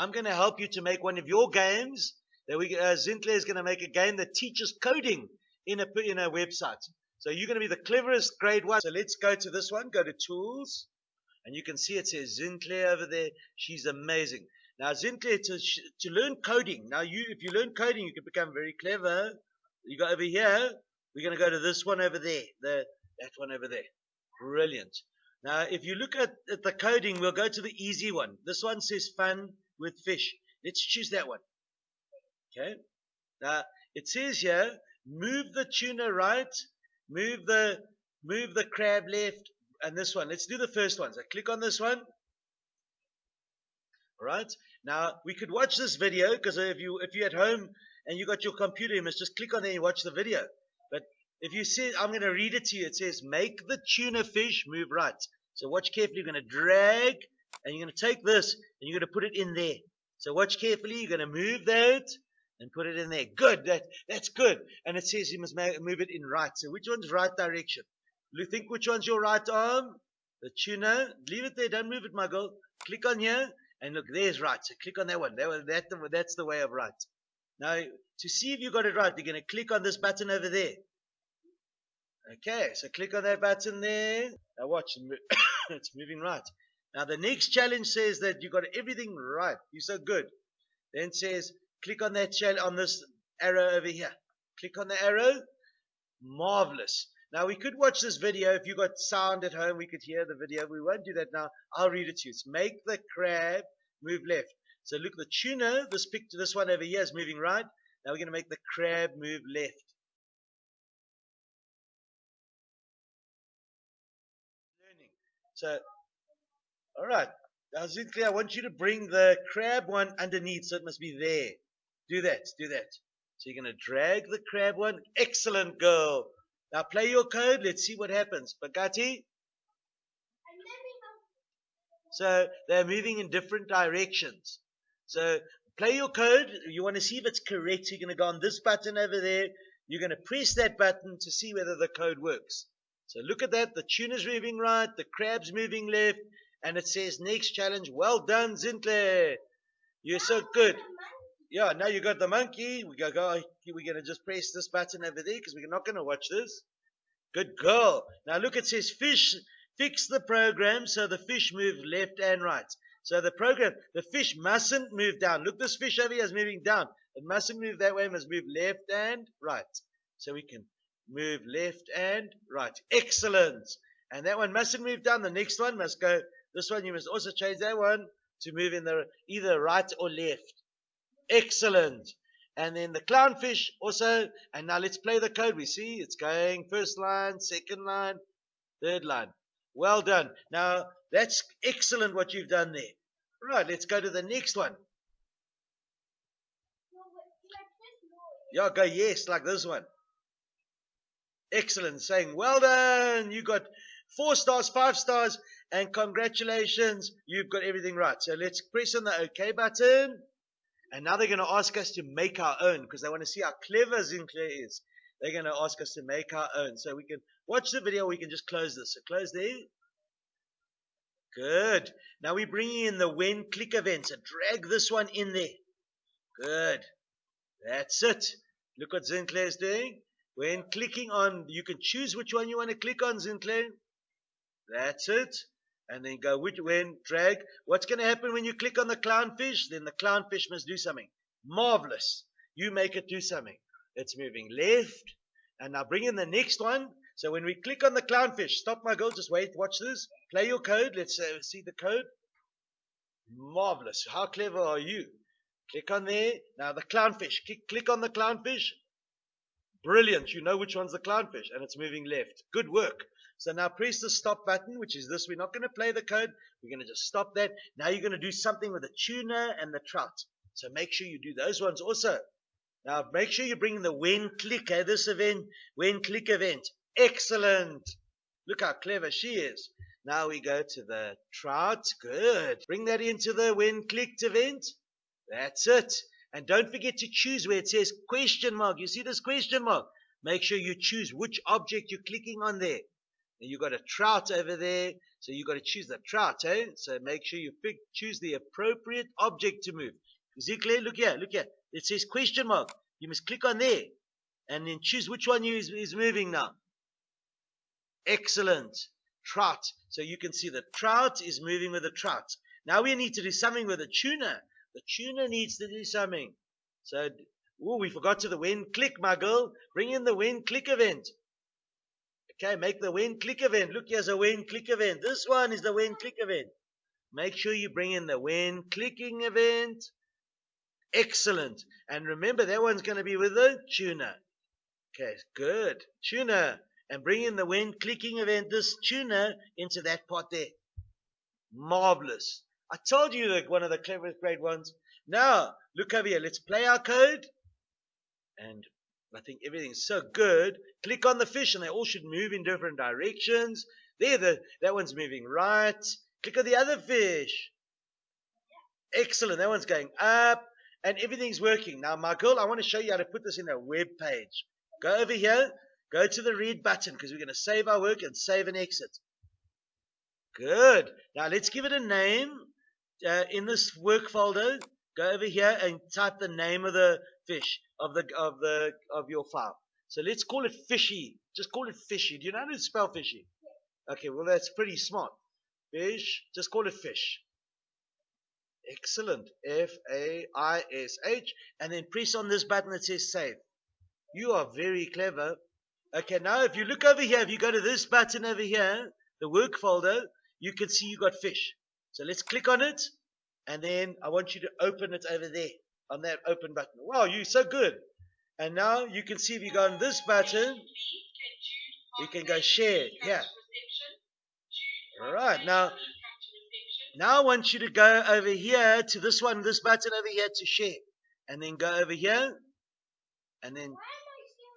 I'm going to help you to make one of your games. That we, uh, Zintle is going to make a game that teaches coding in a in a website. So you're going to be the cleverest grade one. So let's go to this one. Go to tools, and you can see it says Zintle over there. She's amazing. Now Zintle to to learn coding. Now you if you learn coding, you can become very clever. You go over here. We're going to go to this one over there. The that one over there. Brilliant. Now, if you look at, at the coding, we'll go to the easy one. This one says fun with fish. Let's choose that one. Okay. Now, it says here, move the tuna right, move the, move the crab left, and this one. Let's do the first one. So click on this one. All right. Now, we could watch this video because if you, if you're at home and you got your computer, you must just click on there and watch the video. But if you see, I'm going to read it to you. It says, make the tuna fish move right. So watch carefully. You're going to drag, and you're going to take this, and you're going to put it in there. So watch carefully. You're going to move that and put it in there. Good. That, that's good. And it says you must move it in right. So which one's right direction? You think which one's your right arm? The tuna. Leave it there. Don't move it, my girl. Click on here, and look, there's right. So click on that one. That, that, that's the way of right. Now, to see if you got it right, you're going to click on this button over there. Okay, so click on that button there. Now watch, it's moving right. Now the next challenge says that you got everything right. You're so good. Then says click on that on this arrow over here. Click on the arrow. Marvelous. Now we could watch this video. If you got sound at home, we could hear the video. We won't do that now. I'll read it to you. It's make the crab move left. So look, the tuna, this picture, this one over here is moving right. Now we're going to make the crab move left. So, all right. Now, I want you to bring the crab one underneath, so it must be there. Do that, do that. So you're going to drag the crab one. Excellent, girl. Now play your code. Let's see what happens. Bagati? So they're moving in different directions. So play your code. You want to see if it's correct. You're going to go on this button over there. You're going to press that button to see whether the code works. So look at that. The tuna's moving right, the crab's moving left, and it says next challenge. Well done, Zintle. You're so good. Yeah, now you got the monkey. We go, go we're gonna just press this button over there because we're not gonna watch this. Good girl. Now look, it says fish. Fix the program so the fish move left and right. So the program, the fish mustn't move down. Look, this fish over here is moving down. It mustn't move that way. It must move left and right. So we can move left and right. Excellent. And that one mustn't move down. The next one must go. This one you must also change that one to move in the either right or left. Excellent. And then the clownfish also. And now let's play the code. We see it's going first line, second line, third line. Well done. Now that's excellent what you've done there. Right, let's go to the next one. Yeah, go yes, like this one. Excellent. Saying, well done. You got four stars, five stars, and congratulations. You've got everything right. So let's press on the OK button. And now they're going to ask us to make our own because they want to see how clever Zinclair is. They're going to ask us to make our own. So we can watch the video. We can just close this. So close there. Good. Now we're bringing in the when click event. So drag this one in there. Good. That's it. Look what Zinclair is doing. When clicking on, you can choose which one you want to click on, Zinclair. That's it. And then go which, when, drag. What's going to happen when you click on the clownfish? Then the clownfish must do something. Marvelous. You make it do something. It's moving left. And now bring in the next one. So when we click on the clownfish, stop my girl, just wait, watch this. Play your code. Let's uh, see the code. Marvelous. How clever are you? Click on there. Now the clownfish. Click, click on the clownfish. Brilliant. You know which one's the clownfish and it's moving left. Good work. So now press the stop button, which is this. We're not going to play the code. We're going to just stop that. Now you're going to do something with the tuna and the trout. So make sure you do those ones also. Now make sure you bring the when click, eh, this event, when click event. Excellent. Look how clever she is. Now we go to the trout. Good. Bring that into the when clicked event. That's it. And don't forget to choose where it says question mark. You see this question mark? Make sure you choose which object you're clicking on there. You've got a trout over there. So you've got to choose the trout, eh? So make sure you pick, choose the appropriate object to move. Is it clear? Look here, look here. It says question mark. You must click on there and then choose which one is, is moving now. Excellent. Trout. So you can see the trout is moving with the trout. Now we need to do something with the tuna. The tuna needs to do something. So, oh, we forgot to the when click, my girl. Bring in the when click event. Okay, make the when click event. Look, here's a when click event. This one is the when click event. Make sure you bring in the when clicking event. Excellent. And remember, that one's going to be with the tuna. Okay, good. Tuna. And bring in the when clicking event, this tuna, into that part there. Marvelous. I told you that one of the cleverest great ones. Now, look over here. Let's play our code. And I think everything's so good. Click on the fish and they all should move in different directions. There, the, that one's moving right. Click on the other fish. Excellent. That one's going up and everything's working. Now, my girl, I want to show you how to put this in a web page. Go over here. Go to the red button because we're going to save our work and save and exit. Good. Now let's give it a name uh, in this work folder, go over here and type the name of the fish of the of the of your file. So let's call it fishy. Just call it fishy. Do you know how to spell fishy? Okay, well that's pretty smart. Fish. Just call it fish. Excellent. F A I S H, and then press on this button that says save. You are very clever. Okay, now if you look over here, if you go to this button over here, the work folder, you can see you got fish. So let's click on it, and then I want you to open it over there on that open button. Wow, you're so good. And now you can see if you go on this button, you can go share. Yeah. All right. Now, now I want you to go over here to this one, this button over here to share, and then go over here, and then,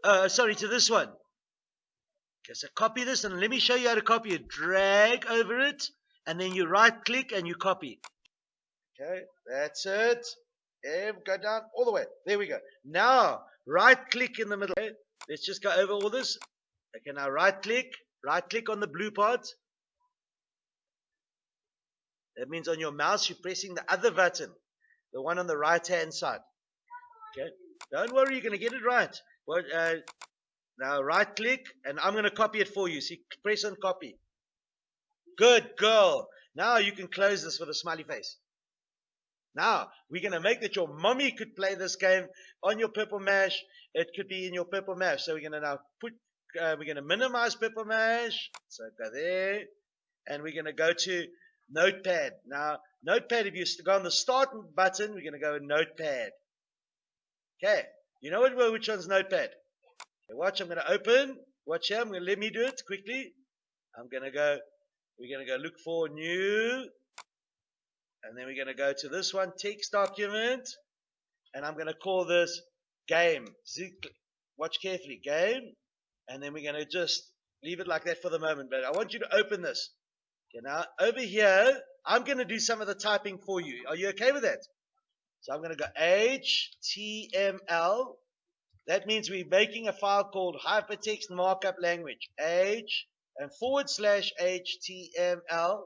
uh, sorry, to this one. Okay, so copy this, and let me show you how to copy it. Drag over it, and then you right click and you copy. Okay, that's it. And go down all the way. There we go. Now, right click in the middle. Okay, let's just go over all this. Okay, now right click, right click on the blue part. That means on your mouse you're pressing the other button, the one on the right hand side. Okay, don't worry, you're going to get it right. Uh, now right click, and I'm going to copy it for you. See, press on copy. Good girl. Now you can close this with a smiley face. Now, we're going to make that your mommy could play this game on your Purple Mash. It could be in your Purple Mash. So we're going to now put, uh, we're going to minimize Purple Mash. So go there. And we're going to go to Notepad. Now, Notepad, if you go on the Start button, we're going to go Notepad. Okay. You know what, which one's Notepad? Okay, watch, I'm going to open. Watch here. I'm going to let me do it quickly. I'm going to go we're going to go look for new. And then we're going to go to this one, text document. And I'm going to call this game. Watch carefully, game. And then we're going to just leave it like that for the moment. But I want you to open this. Okay, now over here, I'm going to do some of the typing for you. Are you okay with that? So I'm going to go HTML. That means we're making a file called hypertext markup language. H and forward slash HTML.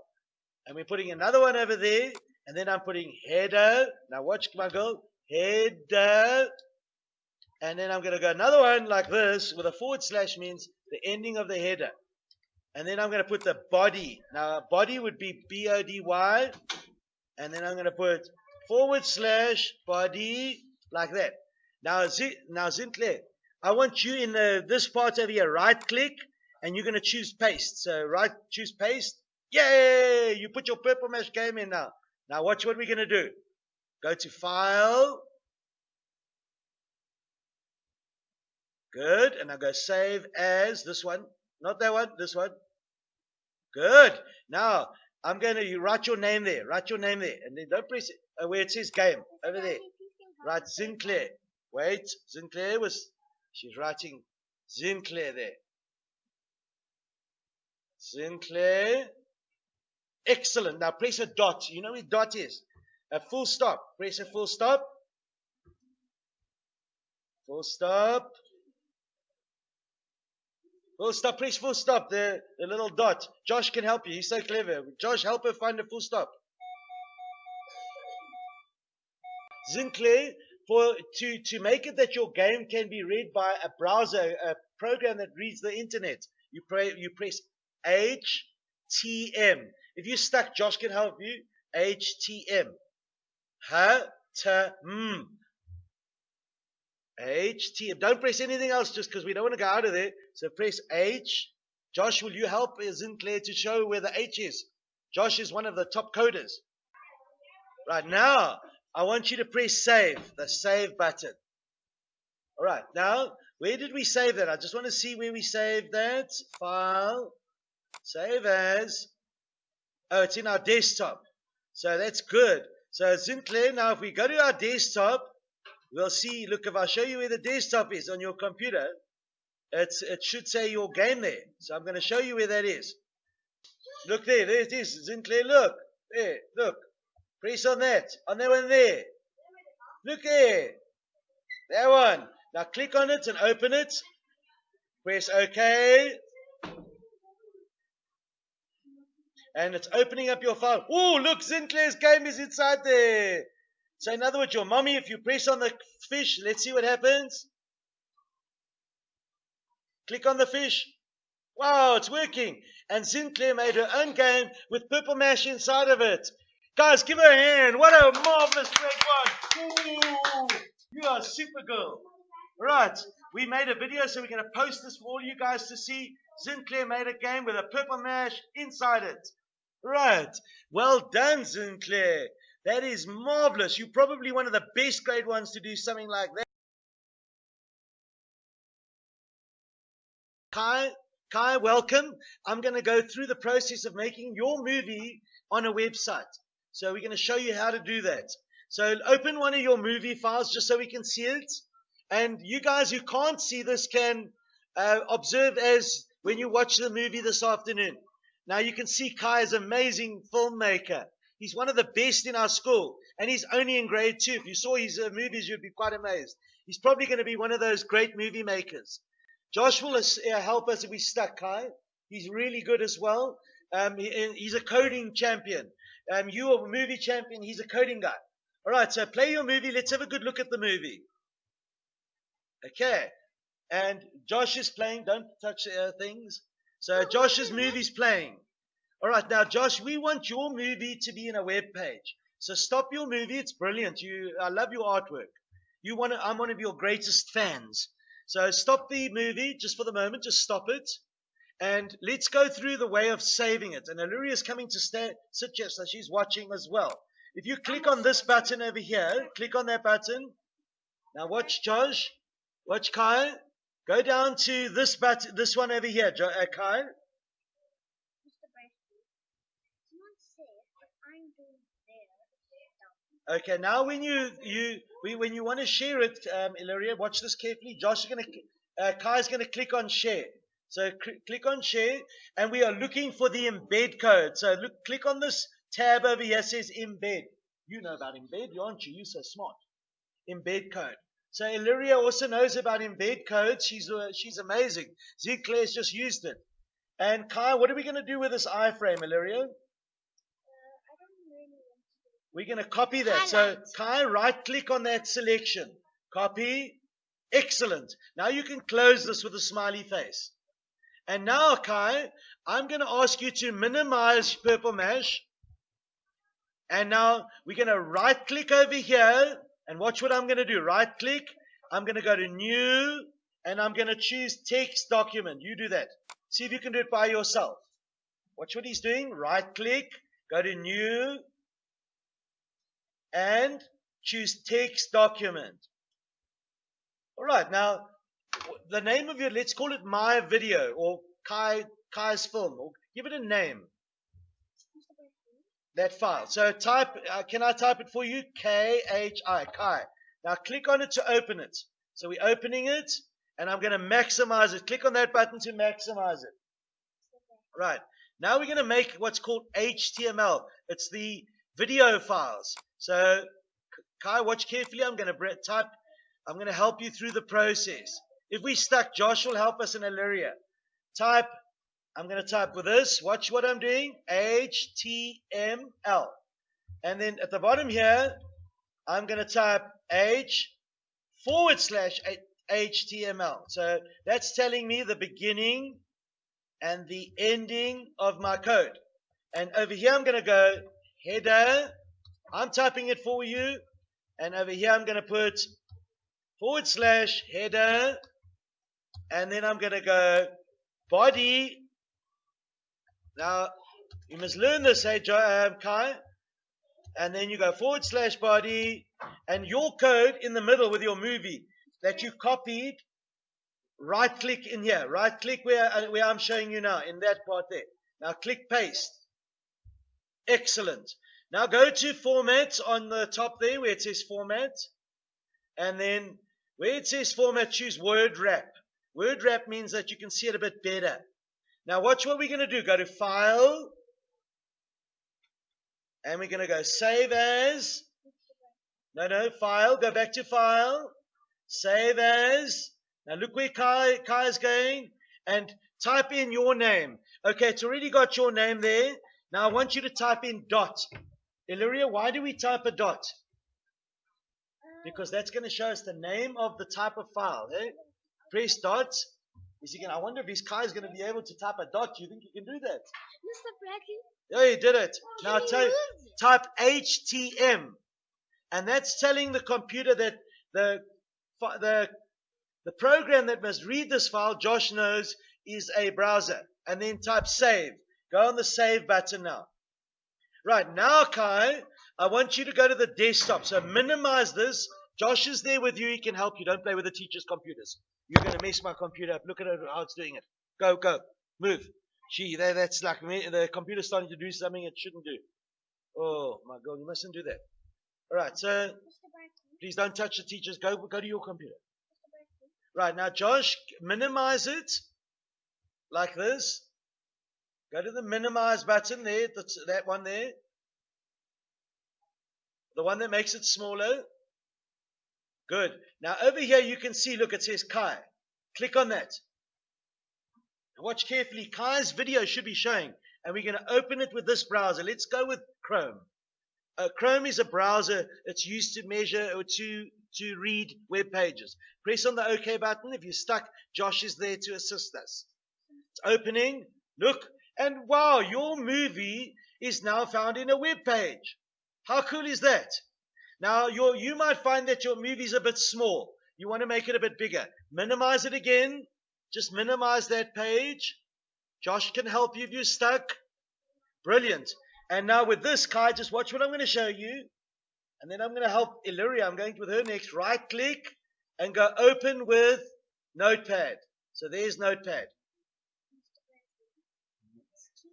And we're putting another one over there. And then I'm putting header. Now watch my girl. Header. And then I'm going to go another one like this with a forward slash means the ending of the header. And then I'm going to put the body. Now body would be B-O-D-Y. And then I'm going to put forward slash body like that. Now, now Sinclair, I want you in the, this part over here, right click and you're going to choose paste. So right, choose paste. Yay! You put your purple mash game in now. Now watch what we're going to do. Go to file. Good. And I go save as this one. Not that one, this one. Good. Now I'm going to write your name there. Write your name there. And then don't press it, uh, where it says game. Over there. Write Sinclair. Wait. Sinclair was, she's writing Sinclair there. Sinclair. Excellent. Now press a dot. You know what dot is? A full stop. Press a full stop. Full stop. Full stop, press full stop, the, the little dot. Josh can help you. He's so clever. Josh, help her find a full stop. Sinclair, for to, to make it that your game can be read by a browser, a program that reads the internet, you, pray, you press HTM. If you're stuck, Josh can help you. HTM. Ha, ta, mm. H, T. Don't press anything else just because we don't want to go out of there. So press H. Josh, will you help Sinclair to show where the H is? Josh is one of the top coders. Right now, I want you to press save, the save button. All right, now, where did we save that? I just want to see where we saved that. File, save as. Oh, it's in our desktop. So that's good. So Sinclair, now if we go to our desktop, we'll see, look, if I show you where the desktop is on your computer, it's, it should say your game there. So I'm going to show you where that is. Look there, there it is, Sinclair, look. There, look. Press on that, on that one there. Look there. That one. Now click on it and open it. Press OK. And it's opening up your phone. Oh, look, Sinclair's game is inside there. So in other words, your mommy, if you press on the fish, let's see what happens. Click on the fish. Wow, it's working. And Sinclair made her own game with purple mash inside of it. Guys, give her a hand. What a marvelous great one. Ooh, you are super girl. Right, we made a video, so we're going to post this for all you guys to see. Sinclair made a game with a purple mash inside it. Right, well done, Sinclair. That is marvelous. You're probably one of the best grade ones to do something like that. Kai, Kai, welcome. I'm going to go through the process of making your movie on a website. So we're going to show you how to do that. So open one of your movie files just so we can see it. And you guys who can't see this can uh, observe as when you watch the movie this afternoon. Now you can see Kai is an amazing filmmaker. He's one of the best in our school, and he's only in grade two. If you saw his uh, movies, you'd be quite amazed. He's probably going to be one of those great movie makers. Josh will uh, help us if we stuck, Kai. He's really good as well. Um, he, he's a coding champion. Um, you are a movie champion. He's a coding guy. All right, so play your movie. Let's have a good look at the movie. Okay. And Josh is playing. Don't touch uh, things. So Josh's movie's playing. All right, now, Josh, we want your movie to be in a web page. So stop your movie. It's brilliant. You, I love your artwork. You want to, I'm one of your greatest fans. So stop the movie just for the moment. Just stop it. And let's go through the way of saving it. And Aluria is coming to stay, sit here, so she's watching as well. If you click on this button over here, click on that button. Now watch Josh. Watch Kyle. Go down to this button, this one over here, uh, Kyle. Okay, now when you you when you want to share it, um, Ilaria, watch this carefully. Josh is going to, uh, Kai is going to click on share. So cl- click on share, and we are looking for the embed code. So look, click on this tab over here. Says embed. You know about embed, aren't you? You're so smart. Embed code. So Illyria also knows about embed codes. She's uh, she's amazing. Sinclair's just used it. And Kai, what are we going to do with this iframe, Illyria? We're going to copy that. So Kai, right click on that selection. Copy. Excellent. Now you can close this with a smiley face. And now, Kai, I'm going to ask you to minimize Purple Mash. And now we're going to right click over here. And watch what I'm going to do. Right click. I'm going to go to new. And I'm going to choose text document. You do that. See if you can do it by yourself. Watch what he's doing. Right click. Go to new and choose text document. All right, now the name of your, let's call it my video or Kai, Kai's film, or give it a name. That file. So type, uh, can I type it for you? K-H-I, Kai. Now click on it to open it. So we're opening it, and I'm going to maximize it. Click on that button to maximize it. Right. Now we're going to make what's called HTML. It's the video files. So, Kai, watch carefully. I'm going to type, I'm going to help you through the process. If we stuck, Josh will help us in Illyria. type, I'm going to type with this. Watch what I'm doing. HTML. And then at the bottom here, I'm going to type H forward slash HTML. So that's telling me the beginning and the ending of my code. And over here, I'm going to go header. I'm typing it for you. And over here, I'm going to put forward slash header. And then I'm going to go body. Now, you must learn this, hey, um, Kai. And then you go forward slash body. And your code in the middle with your movie that you copied, right click in here. Right click where, uh, where I'm showing you now, in that part there. Now click paste. Excellent. Now go to format on the top there where it says format. And then where it says format, choose word wrap. Word wrap means that you can see it a bit better. Now watch what we're going to do. Go to file. And we're going to go save as. No, no, file. Go back to file. Save as. Now look where Kai, Kai is going. And type in your name. Okay, it's already got your name there. Now I want you to type in dot. Illyria, why do we type a dot? Because that's going to show us the name of the type of file. Eh? Press dot. Is he going I wonder if his car is going to be able to type a dot. Do you think he can do that? Mr. Bradley? Yeah, he did it. Can now he type, type HTM. And that's telling the computer that the, the, the program that must read this file, Josh knows, is a browser. And then type save. Go on the save button now. Right, now Kai, I want you to go to the desktop. So minimize this. Josh is there with you. He can help you. Don't play with the teacher's computers. You're going to mess my computer up. Look at it, how it's doing it. Go, go. Move. Gee, that, that's like me, the computer's starting to do something it shouldn't do. Oh, my God, you mustn't do that. All right, so please don't touch the teachers. Go, go to your computer. Right, now, Josh, minimize it like this. Go to the minimize button there, that's, that one there. The one that makes it smaller. Good. Now, over here, you can see, look, it says Kai. Click on that. Watch carefully. Kai's video should be showing. And we're going to open it with this browser. Let's go with Chrome. Uh, Chrome is a browser. It's used to measure or to, to read web pages. Press on the OK button. If you're stuck, Josh is there to assist us. It's opening. Look. And wow, your movie is now found in a web page. How cool is that? Now, your, you might find that your movie's a bit small. You want to make it a bit bigger. Minimize it again. Just minimize that page. Josh can help you if you're stuck. Brilliant. And now with this, Kai, just watch what I'm going to show you. And then I'm going to help Illyria. I'm going with her next. Right click and go open with Notepad. So there's Notepad. Mr. Bradley? It's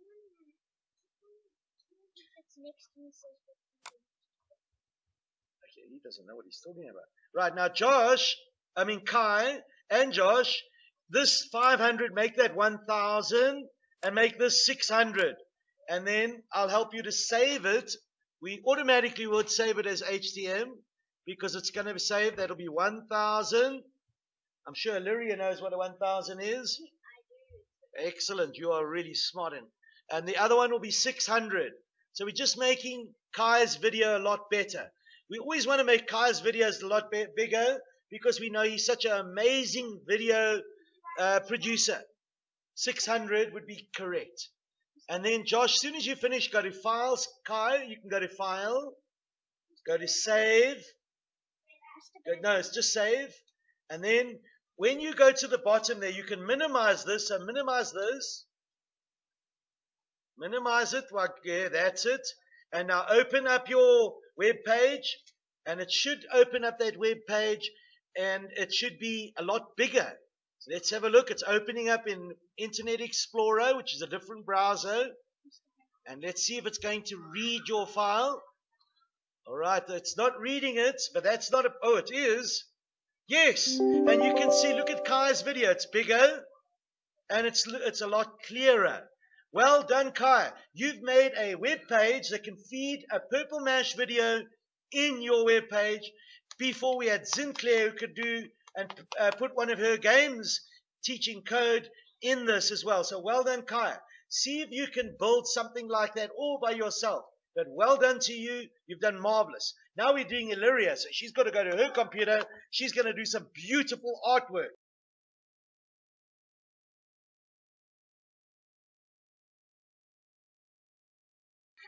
It's next to me says Okay, he doesn't know what he's talking about. Right, now Josh, I mean Kai and Josh, this 500, make that 1,000 and make this 600. And then I'll help you to save it. We automatically would save it as HTM because it's going to be saved. That'll be 1,000. I'm sure Lyria knows what a 1,000 is. Excellent. You are really smart. And, and the other one will be 600. So we're just making Kai's video a lot better. We always want to make Kai's videos a lot bigger because we know he's such an amazing video uh, producer. 600 would be correct. And then, Josh, as soon as you finish, go to Files. Kai, you can go to File, go to Save. Go- No, it's just Save. And then, when you go to the bottom there, you can minimize this. So, minimize this. Minimize it. Like, yeah, that's it. And now open up your web page. And it should open up that web page. And it should be a lot bigger. So let's have a look. It's opening up in Internet Explorer, which is a different browser. And let's see if it's going to read your file. All right, it's not reading it, but that's not a. Oh, it is. Yes, and you can see. Look at Kai's video. It's bigger, and it's it's a lot clearer. Well done, Kai. You've made a web page that can feed a Purple Mash video in your web page. Before we had Zinclair who could do and uh, put one of her games teaching code in this as well. So well done, Kaya. See if you can build something like that all by yourself. But well done to you. You've done marvelous. Now we're doing Illyria. So she's got to go to her computer. She's going to do some beautiful artwork.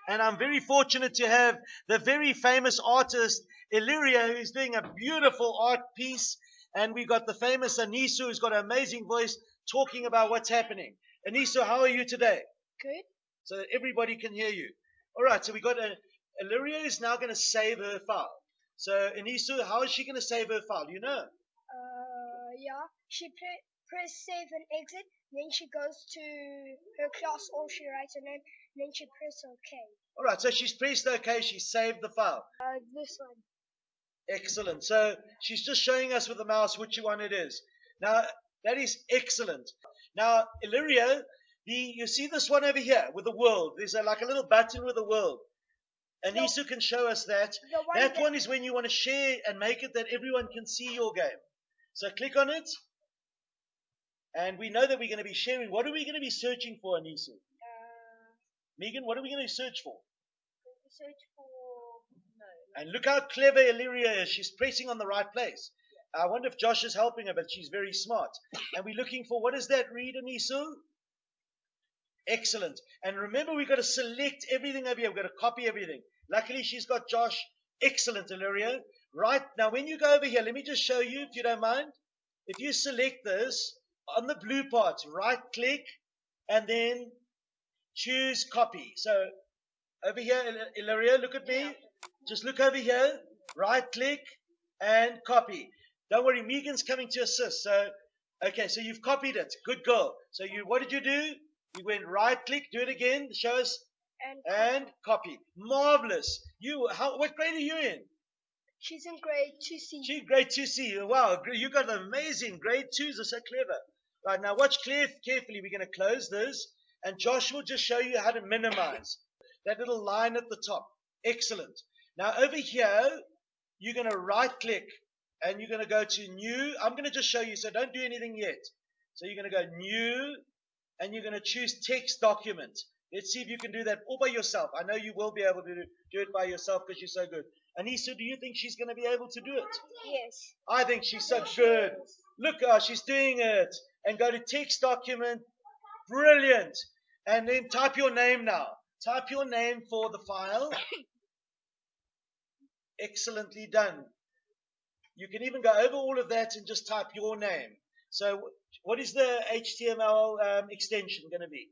And I'm very fortunate to have the very famous artist Illyria, who's doing a beautiful art piece. And we've got the famous Anisu, who's got an amazing voice, talking about what's happening. Anisu, how are you today? Good. So that everybody can hear you. All right, so we got a, Illyria is now going to save her file. So, Anisu, how is she going to save her file? You know? Uh, yeah. She pre- press save and exit. Then she goes to her class or she writes her name. Then she press OK. All right, so she's pressed OK. She saved the file. Uh, this one. Excellent. So she's just showing us with the mouse which one it is. Now, that is excellent. Now, Illyria, the, you see this one over here with the world. There's a, like a little button with a world. And. Isu can show us that. One That that- one is when you want to share and make it that everyone can see your game. So click on it. And we know that we're going to be sharing. What are we going to be searching for, Anisu? Megan, what are we going to search for? search for no. And look how clever Illyria is. She's pressing on the right place. I wonder if Josh is helping her, but she's very smart. And we're looking for what does that read, Anisu? Excellent. And remember, we've got to select everything over here. We've got to copy everything. Luckily, she's got Josh. Excellent, Illyria. Right. Now, when you go over here, let me just show you, if you don't mind. If you select this on the blue part, right click, and then choose copy. So over here, Il- Illyria, look at me. Just look over here, right click, and copy. Don't worry, Megan's coming to assist. So, okay, so you've copied it. Good girl. So you, what did you do? You went right click, do it again, show us, And and copy. Marvelous. You, how, what grade are you in? she's in grade 2C. Gee, grade 2C. Wow, you got an amazing grade 2s are so clever. Right, now watch clear, carefully. We're going to close this, and Josh will just show you how to minimize that little line at the top. Excellent. Now over here, you're going to right click, and you're going to go to new. I'm going to just show you, so don't do anything yet. So you're going to go new, and you're going to choose text document. Let's see if you can do that all by yourself. I know you will be able to do, it by yourself because you're so good. Anissa, do you think she's going to be able to do it? Yes. I think she's so good. Look, uh, she's doing it. And go to text document. Brilliant. And then type your name now. Type your name for the file. Excellently done. You can even go over all of that and just type your name. So, what is the HTML um, extension going to be?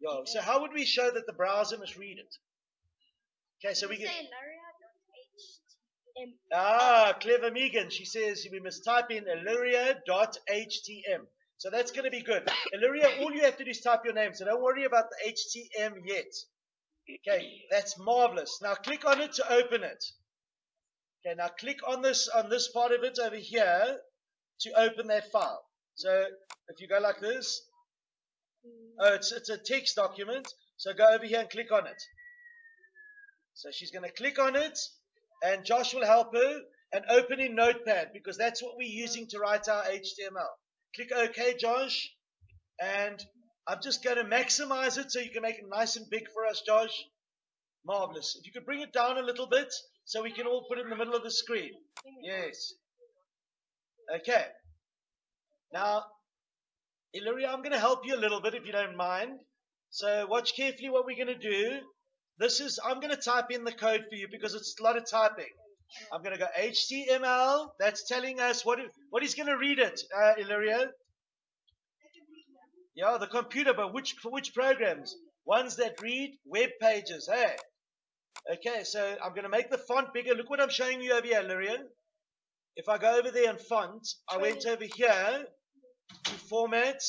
Yeah. So, how would we show that the browser must read it? Okay, so we get. Ah, clever Megan. She says we must type in illyria.htm. So that's going to be good. Illyria, all you have to do is type your name. So don't worry about the HTM yet. Okay, that's marvelous. Now click on it to open it. Okay, now click on this on this part of it over here to open that file. So if you go like this, oh, it's it's a text document. So go over here and click on it. So she's going to click on it, and Josh will help her and open in Notepad because that's what we're using to write our HTML. Click OK, Josh, and I'm just going to maximize it so you can make it nice and big for us, Josh. Marvelous. If you could bring it down a little bit so we can all put it in the middle of the screen. Yes. Okay. Now, Illyria, I'm going to help you a little bit if you don't mind. So watch carefully what we're going to do. This is, I'm going to type in the code for you because it's a lot of typing. I'm going to go HTML. That's telling us what, what he's going to read it, uh, Illyria. Yeah, the computer, but which, for which programs? Ones that read web pages, hey? Okay, so I'm going to make the font bigger. Look what I'm showing you over here, Illyria. If I go over there and font, I went over here to format,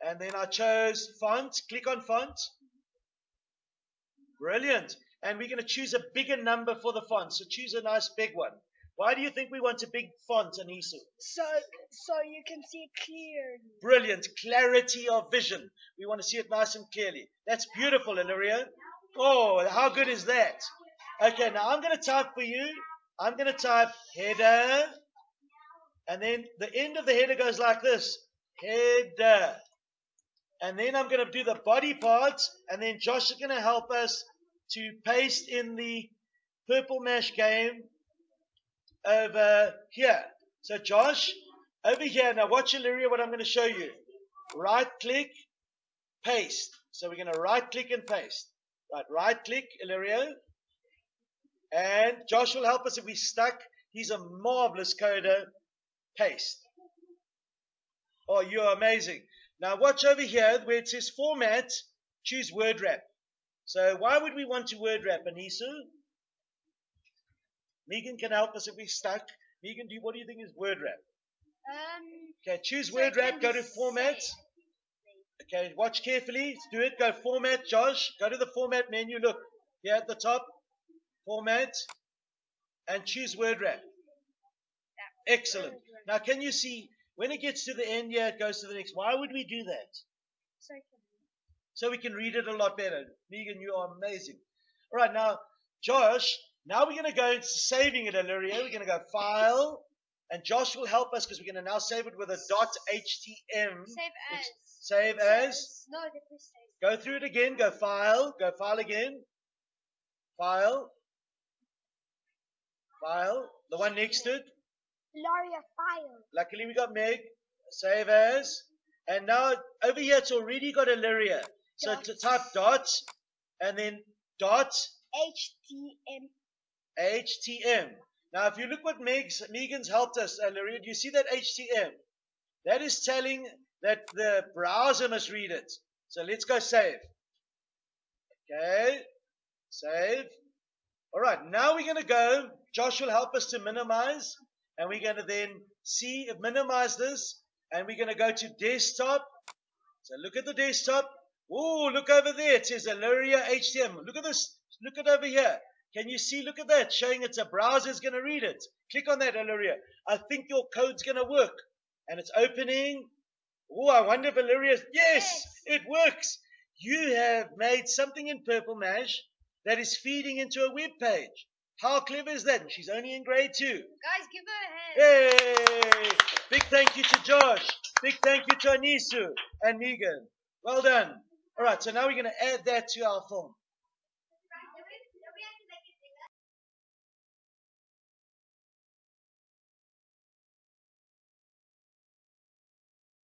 and then I chose font. Click on font. Brilliant. And we're going to choose a bigger number for the font. So choose a nice big one. Why do you think we want a big font, Anisu? So, so you can see it clearly. Brilliant. Clarity of vision. We want to see it nice and clearly. That's beautiful, Illyria. Oh, how good is that? Okay, now I'm going to type for you. I'm going to type header And then the end of the header goes like this. Header. And then I'm going to do the body parts, and then Josh is going to help us to paste in the purple mash game over here. So Josh, over here, now watch Illyria what I'm going to show you. Right click, paste. So we're going to right click and paste. Right, right click, Illyrio. And Josh will help us if we're stuck. He's a marvelous coder. Paste. Oh, you're amazing. Now watch over here where it says format, choose word wrap. So why would we want to word wrap, Anisu? Megan can help us if we're stuck. Megan, do you, what do you think is word wrap? Um, Okay, choose So word wrap, go to format. Okay, watch carefully. Do it. Go format, Josh. Go to the format menu. Look here at the top. Format. And choose word wrap. Excellent. Now, can you see when it gets to the end yeah, it goes to the next. Why would we do that? so So we can read it a lot better. Megan, you are amazing. All right, now, Josh, now we're going to go into saving it, Illyria. We're going to go File. And Josh will help us because we're going to now save it with a .htm. save as. Ex- Save as. No, save. Go through it again. Go file. Go file again. File. File. The one next to it. Laria file. Luckily we got Meg. Save as. And now over here it's already got Illyria. So Dot. to type dot and then dot HTML. HTM. Now if you look what Meg's, Megan's helped us, Illyria, do you see that HTM? That is telling that the browser must read it. So let's go save. Okay. Save. All right. Now we're going to go. Josh will help us to minimize. And we're going to then see, minimize this. And we're going to go to desktop. So look at the desktop. Oh, look over there. It says Illyria HTML. Look at this. Look at over here. Can you see? Look at that. Showing it's a browser is going to read it. Click on that, Illyria. I think your code's going to work. And it's opening. Oh, I wonder if Illyria. Yes, Yes. it works. You have made something in Purple Mash that is feeding into a web page. How clever is that? And she's only in grade two. Guys, give her a hand. Yay! Big thank you to Josh. Big thank you to Anisu and Megan. Well done. All right, so now we're going to add that to our film.